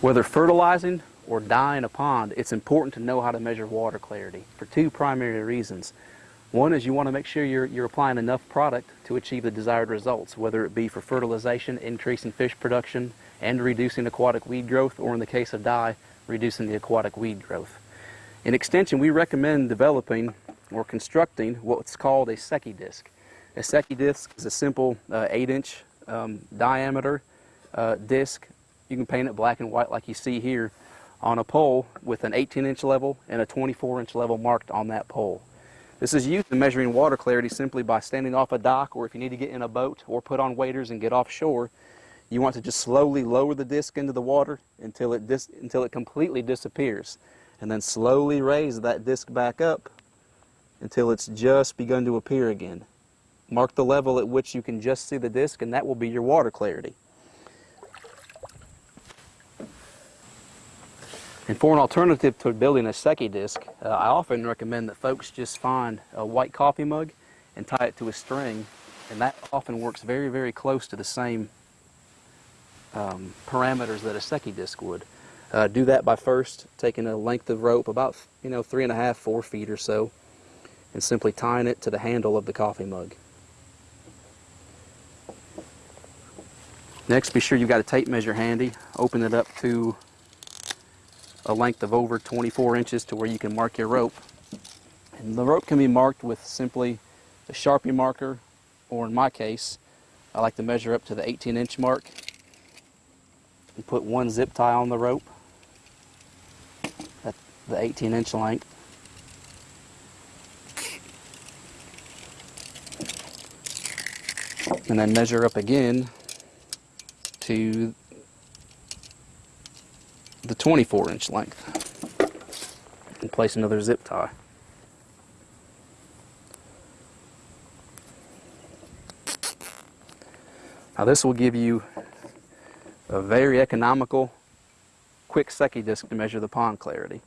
Whether fertilizing or dyeing a pond, it's important to know how to measure water clarity for two primary reasons. One is you want to make sure you're, you're applying enough product to achieve the desired results, whether it be for fertilization, increasing fish production, and reducing aquatic weed growth, or in the case of dye, reducing the aquatic weed growth. In extension, we recommend developing or constructing what's called a Secchi disc. A Secchi disc is a simple uh, 8-inch um, diameter uh, disc. You can paint it black and white like you see here on a pole with an 18-inch level and a 24-inch level marked on that pole. This is used in measuring water clarity simply by standing off a dock or if you need to get in a boat or put on waders and get offshore. You want to just slowly lower the disc into the water until it, until it completely disappears. And then slowly raise that disc back up until it's just begun to appear again. Mark the level at which you can just see the disc and that will be your water clarity. And for an alternative to building a Secchi disc, uh, I often recommend that folks just find a white coffee mug and tie it to a string, and that often works very, very close to the same um, parameters that a Secchi disc would. Uh, do that by first taking a length of rope, about you know three and a half, four feet or so, and simply tying it to the handle of the coffee mug. Next, be sure you've got a tape measure handy. Open it up to a length of over 24 inches to where you can mark your rope. And the rope can be marked with simply a Sharpie marker, or in my case, I like to measure up to the 18 inch mark and put one zip tie on the rope at the 18 inch length. And then measure up again to the 24 inch length and place another zip tie. Now this will give you a very economical, quick Secchi disc to measure the pond clarity.